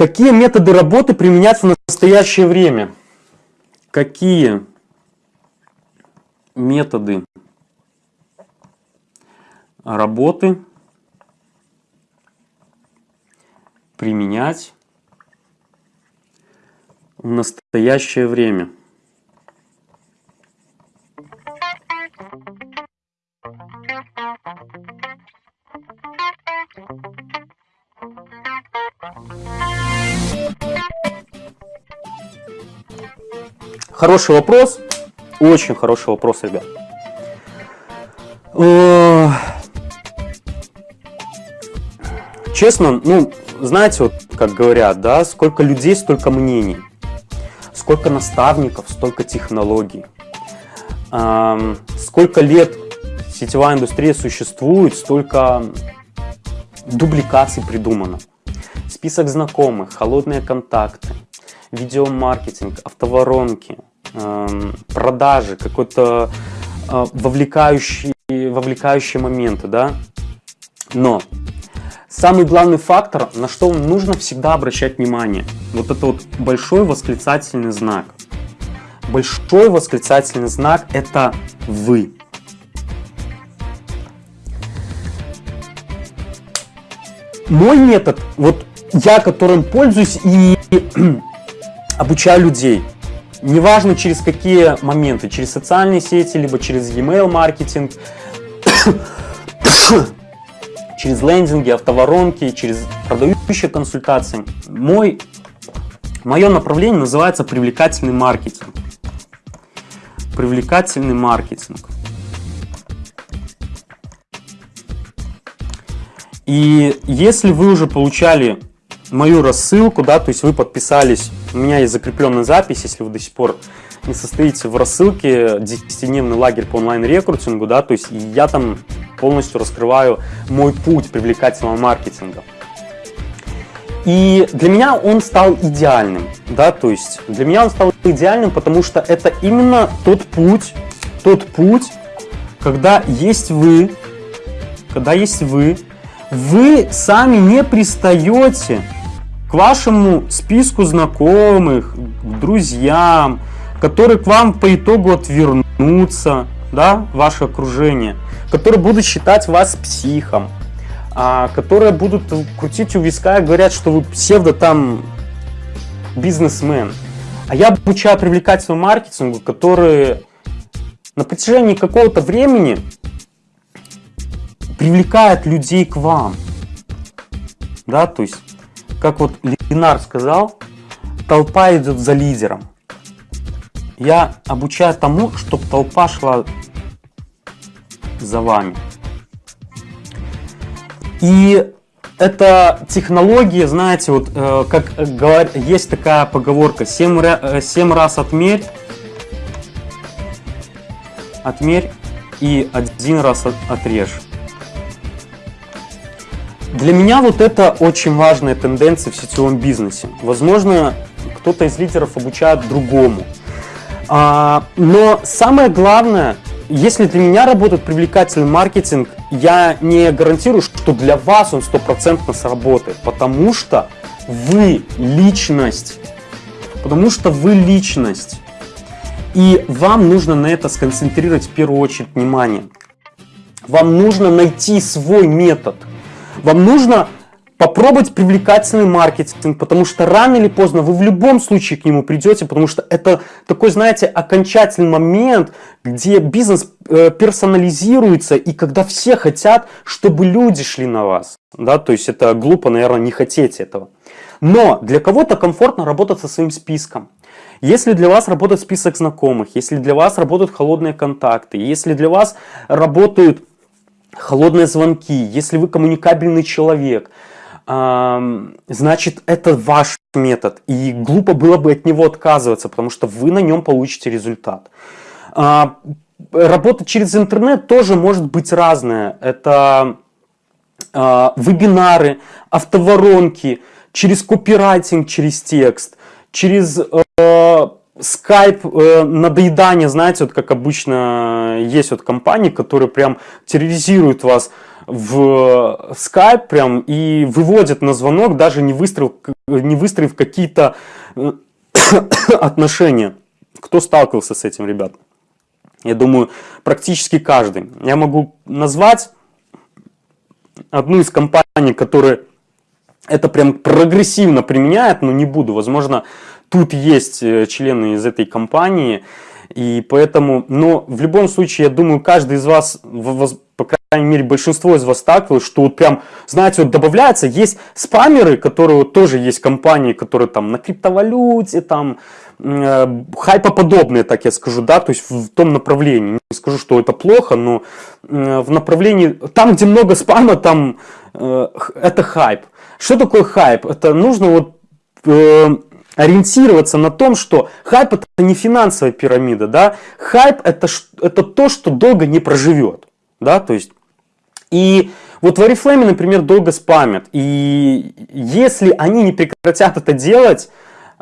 Какие методы работы применяются в настоящее время? Какие методы работы применять в настоящее время? Хороший вопрос. Очень хороший вопрос, ребят. Э, честно, ну, знаете, вот как говорят, да, сколько людей, столько мнений. Сколько наставников, столько технологий. Сколько лет сетевая индустрия существует, столько дубликаций придумано. Список знакомых, холодные контакты, видеомаркетинг, автоворонки – Эм, продажи, какой-то э, вовлекающий, вовлекающие моменты, да. Но самый главный фактор, на что нужно всегда обращать внимание, вот это вот большой восклицательный знак. Большой восклицательный знак – это вы. Мой метод, вот я которым пользуюсь и обучаю людей – неважно через какие моменты, через социальные сети, либо через e-mail маркетинг, через лендинги, автоворонки, через продающие консультации. Мой, мое направление называется привлекательный маркетинг. Привлекательный маркетинг. И если вы уже получали мою рассылку, да, то есть вы подписались, у меня есть закрепленная запись, если вы до сих пор не состоите в рассылке 10-дневный лагерь по онлайн-рекрутингу, да, то есть я там полностью раскрываю мой путь привлекательного маркетинга. И для меня он стал идеальным, да, то есть для меня он стал идеальным, потому что это именно тот путь, тот путь, когда есть вы, когда есть вы, вы сами не пристаете к вашему списку знакомых, к друзьям, которые к вам по итогу отвернутся, да, ваше окружение, которые будут считать вас психом, а, которые будут крутить у виска и говорят, что вы псевдо там бизнесмен. А я обучаю привлекательному маркетингу, который на протяжении какого-то времени привлекает людей к вам. Да, то есть как вот Ленар сказал, толпа идет за лидером. Я обучаю тому, чтобы толпа шла за вами. И это технология, знаете, вот э, как есть такая поговорка, 7, 7 э, раз отмерь, отмерь и один раз отрежь. Для меня вот это очень важная тенденция в сетевом бизнесе. Возможно, кто-то из лидеров обучает другому. А, но самое главное, если для меня работает привлекательный маркетинг, я не гарантирую, что для вас он стопроцентно сработает, потому что вы личность. Потому что вы личность. И вам нужно на это сконцентрировать в первую очередь внимание. Вам нужно найти свой метод – вам нужно попробовать привлекательный маркетинг, потому что рано или поздно вы в любом случае к нему придете, потому что это такой, знаете, окончательный момент, где бизнес э, персонализируется, и когда все хотят, чтобы люди шли на вас. Да, то есть это глупо, наверное, не хотеть этого. Но для кого-то комфортно работать со своим списком. Если для вас работает список знакомых, если для вас работают холодные контакты, если для вас работают холодные звонки, если вы коммуникабельный человек, значит это ваш метод. И глупо было бы от него отказываться, потому что вы на нем получите результат. А, работа через интернет тоже может быть разная. Это а, вебинары, автоворонки, через копирайтинг, через текст, через э, скайп э, надоедание, знаете, вот как обычно есть вот компании, которые прям терроризируют вас в скайп прям и выводят на звонок, даже не выстроив, не выстроив какие-то э, отношения. Кто сталкивался с этим, ребят? Я думаю, практически каждый. Я могу назвать одну из компаний, которые это прям прогрессивно применяют, но не буду. Возможно, тут есть э, члены из этой компании, и поэтому, но в любом случае, я думаю, каждый из вас, по крайней мере, большинство из вас сталкивалось, что вот прям, знаете, вот добавляется, есть спамеры, которые тоже есть компании, которые там на криптовалюте, там, э, хайпоподобные, так я скажу, да, то есть в том направлении. Не скажу, что это плохо, но э, в направлении, там, где много спама, там это хайп. Что такое хайп? Это нужно вот ориентироваться на том, что хайп это не финансовая пирамида, да, хайп это, это то, что долго не проживет, да, то есть, и вот в Oriflame, например, долго спамят, и если они не прекратят это делать,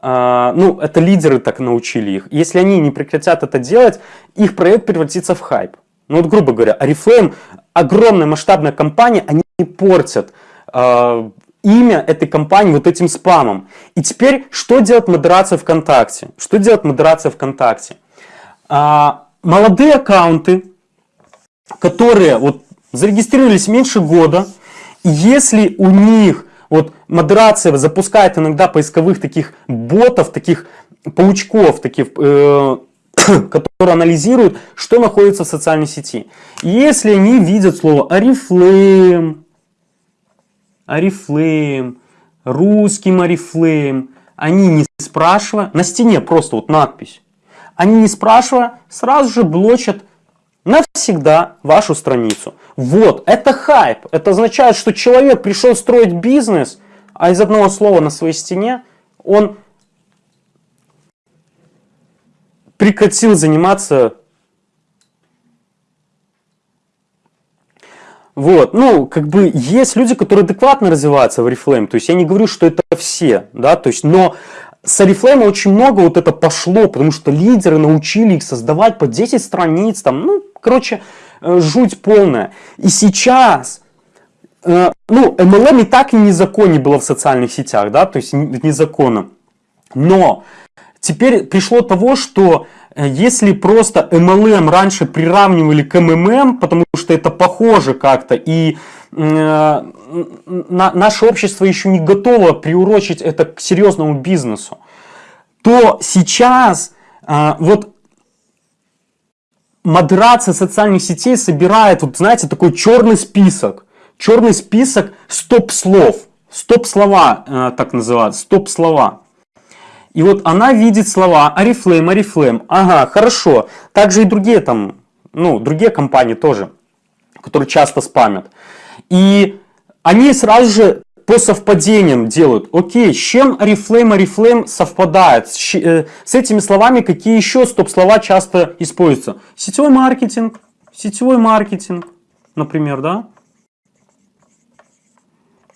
э, ну, это лидеры так научили их, если они не прекратят это делать, их проект превратится в хайп. Ну вот, грубо говоря, Oriflame, огромная масштабная компания, они портят э, имя этой компании вот этим спамом. И теперь, что делает модерация ВКонтакте? Что делает модерация ВКонтакте? А, молодые аккаунты, которые вот зарегистрировались меньше года, если у них вот модерация запускает иногда поисковых таких ботов, таких паучков, таких, э, которые анализируют, что находится в социальной сети. Если они видят слово Oriflame, Oriflame, русским Oriflame, они не спрашивая, на стене просто вот надпись, они не спрашивая, сразу же блочат навсегда вашу страницу. Вот, это хайп. Это означает, что человек пришел строить бизнес, а из одного слова на своей стене он прекратил заниматься Вот, ну, как бы есть люди, которые адекватно развиваются в Oriflame, то есть я не говорю, что это все, да, то есть, но с Oriflame очень много вот это пошло, потому что лидеры научили их создавать по 10 страниц, там, ну, короче, э, жуть полная. И сейчас, э, ну, MLM и так и незаконно было в социальных сетях, да, то есть незаконно. Но теперь пришло того, что Э, если просто MLM раньше приравнивали к MMM, потому что это похоже как-то, и э, на, наше общество еще не готово приурочить это к серьезному бизнесу, то сейчас э, вот модерация социальных сетей собирает, вот знаете, такой черный список, черный список стоп-слов, стоп-слова э, так называют, стоп-слова. И вот она видит слова Oriflame, Oriflame. Ага, хорошо. Также и другие там, ну, другие компании тоже, которые часто спамят. И они сразу же по совпадениям делают. Окей, с чем Oriflame, Oriflame совпадает? С, э, с этими словами какие еще стоп-слова часто используются? Сетевой маркетинг, сетевой маркетинг, например, да?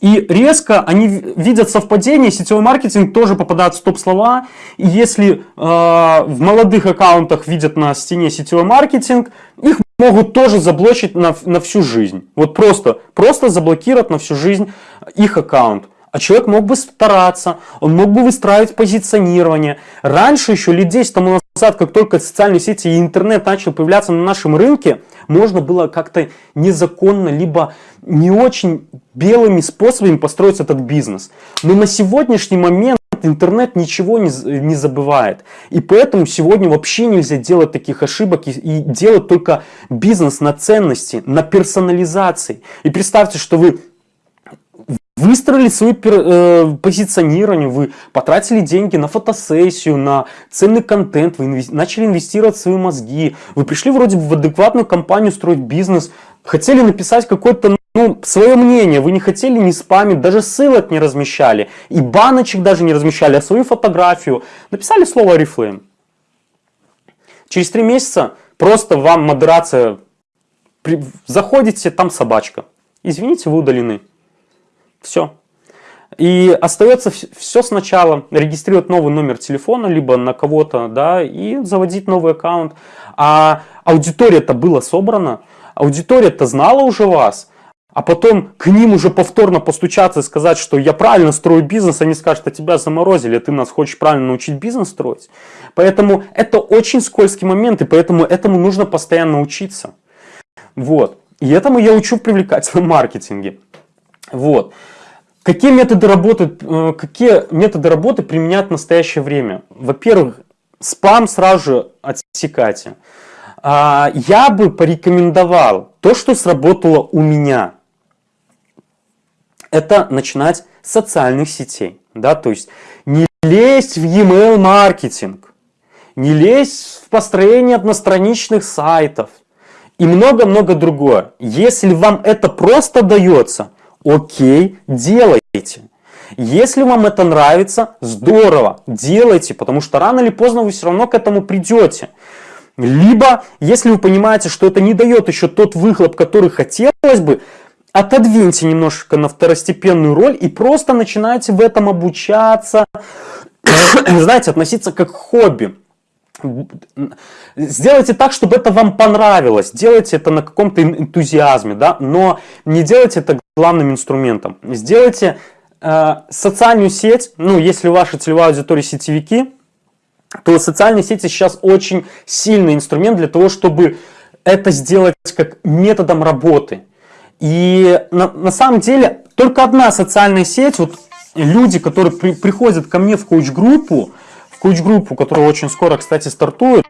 И резко они видят совпадение, сетевой маркетинг тоже попадает в топ-слова. И если э, в молодых аккаунтах видят на стене сетевой маркетинг, их могут тоже заблочить на, на всю жизнь. Вот просто, просто заблокировать на всю жизнь их аккаунт. А человек мог бы стараться, он мог бы выстраивать позиционирование. Раньше, еще лет 10 тому назад, как только социальные сети и интернет начал появляться на нашем рынке, можно было как-то незаконно, либо не очень белыми способами построить этот бизнес. Но на сегодняшний момент интернет ничего не, не забывает. И поэтому сегодня вообще нельзя делать таких ошибок и, и делать только бизнес на ценности, на персонализации. И представьте, что вы выстроили свое э, позиционирование, вы потратили деньги на фотосессию, на ценный контент, вы инвес... начали инвестировать свои мозги, вы пришли вроде бы в адекватную компанию строить бизнес, хотели написать какое-то ну, свое мнение, вы не хотели не спамить, даже ссылок не размещали, и баночек даже не размещали, а свою фотографию, написали слово Oriflame. Через три месяца просто вам модерация, заходите, там собачка. Извините, вы удалены. Все. И остается все сначала, регистрировать новый номер телефона, либо на кого-то, да, и заводить новый аккаунт. А аудитория-то была собрана, аудитория-то знала уже вас, а потом к ним уже повторно постучаться и сказать, что я правильно строю бизнес, они скажут, а тебя заморозили, ты нас хочешь правильно научить бизнес строить. Поэтому это очень скользкий момент, и поэтому этому нужно постоянно учиться. Вот. И этому я учу в привлекательном маркетинге. Вот. Какие методы работы, э, какие методы работы применять в настоящее время? Во-первых, спам сразу же отсекайте. А, я бы порекомендовал то, что сработало у меня. Это начинать с социальных сетей. Да? То есть не лезть в e-mail маркетинг, не лезть в построение одностраничных сайтов и много-много другое. Если вам это просто дается, окей, делайте. Если вам это нравится, здорово, делайте, потому что рано или поздно вы все равно к этому придете. Либо, если вы понимаете, что это не дает еще тот выхлоп, который хотелось бы, отодвиньте немножко на второстепенную роль и просто начинайте в этом обучаться, знаете, относиться как к хобби. Сделайте так, чтобы это вам понравилось. Делайте это на каком-то энтузиазме, да, но не делайте это главным инструментом. Сделайте э, социальную сеть, ну, если ваша целевая аудитория сетевики, то социальные сети сейчас очень сильный инструмент для того, чтобы это сделать как методом работы. И на, на самом деле только одна социальная сеть, вот люди, которые при, приходят ко мне в коуч-группу, коуч-группу, которая очень скоро, кстати, стартует.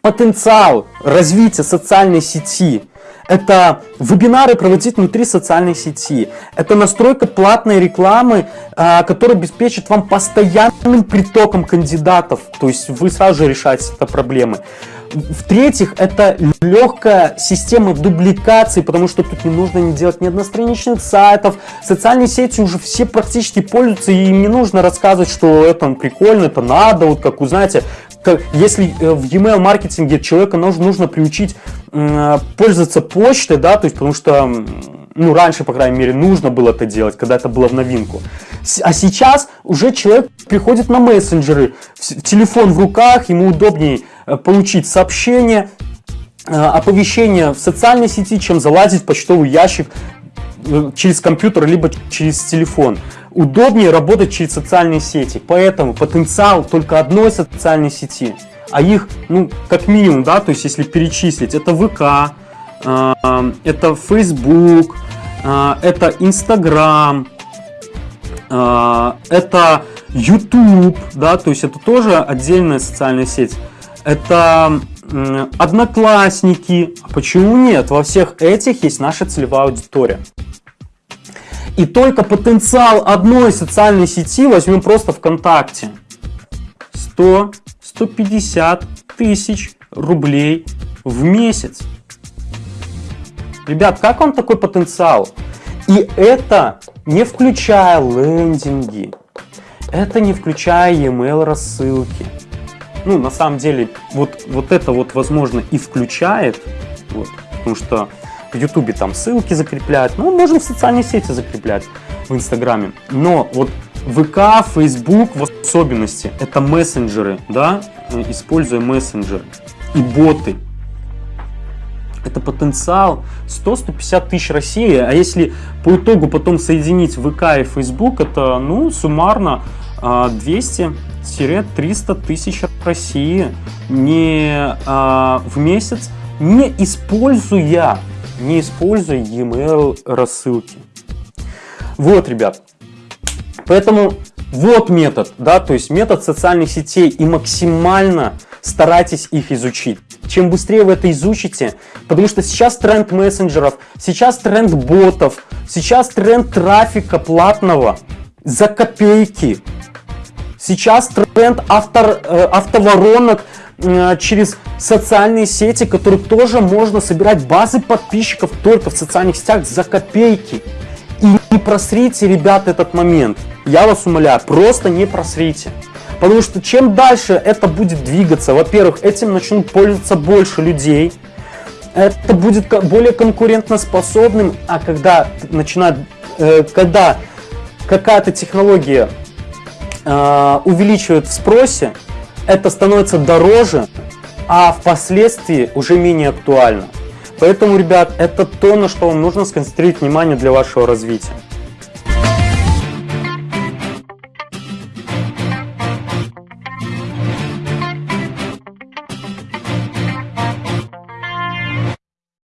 Потенциал развития социальной сети – это вебинары проводить внутри социальной сети. Это настройка платной рекламы, а, которая обеспечит вам постоянным притоком кандидатов. То есть вы сразу же решаете это проблемы. В-третьих, это легкая система дубликации, потому что тут не нужно не делать ни одностраничных сайтов. Социальные сети уже все практически пользуются, и им не нужно рассказывать, что это прикольно, это надо. Вот как, знаете, если э, в e-mail маркетинге человека нужно, нужно приучить пользоваться почтой, да, то есть потому что ну, раньше, по крайней мере, нужно было это делать, когда это было в новинку. А сейчас уже человек приходит на мессенджеры, телефон в руках, ему удобнее получить сообщение, э, оповещение в социальной сети, чем залазить в почтовый ящик э, через компьютер, либо через телефон. Удобнее работать через социальные сети, поэтому потенциал только одной социальной сети, а их, ну, как минимум, да, то есть если перечислить, это ВК, это Facebook, это Instagram, это YouTube, да, то есть это тоже отдельная социальная сеть это одноклассники. Почему нет? Во всех этих есть наша целевая аудитория. И только потенциал одной социальной сети, возьмем просто ВКонтакте, 100-150 тысяч рублей в месяц. Ребят, как вам такой потенциал? И это не включая лендинги, это не включая e-mail рассылки, ну, на самом деле, вот, вот это вот, возможно, и включает, вот, потому что в Ютубе там ссылки закрепляют, ну, можно в социальные сети закреплять, в Инстаграме, но вот ВК, Facebook в особенности, это мессенджеры, да, используя мессенджеры и боты. Это потенциал 100-150 тысяч России, а если по итогу потом соединить ВК и Facebook, это, ну, суммарно 200 а, 300 тысяч России не, а, в месяц, не используя, не используя e-mail рассылки. Вот, ребят. Поэтому вот метод, да, то есть метод социальных сетей и максимально старайтесь их изучить. Чем быстрее вы это изучите, потому что сейчас тренд мессенджеров, сейчас тренд ботов, сейчас тренд трафика платного за копейки. Сейчас тренд автор, э, автоворонок э, через социальные сети, которые тоже можно собирать базы подписчиков только в социальных сетях за копейки. И не просрите, ребят, этот момент. Я вас умоляю, просто не просрите. Потому что чем дальше это будет двигаться, во-первых, этим начнут пользоваться больше людей, это будет более конкурентоспособным, а когда начинает, э, когда какая-то технология э, увеличивает в спросе, это становится дороже, а впоследствии уже менее актуально. Поэтому, ребят, это то, на что вам нужно сконцентрировать внимание для вашего развития.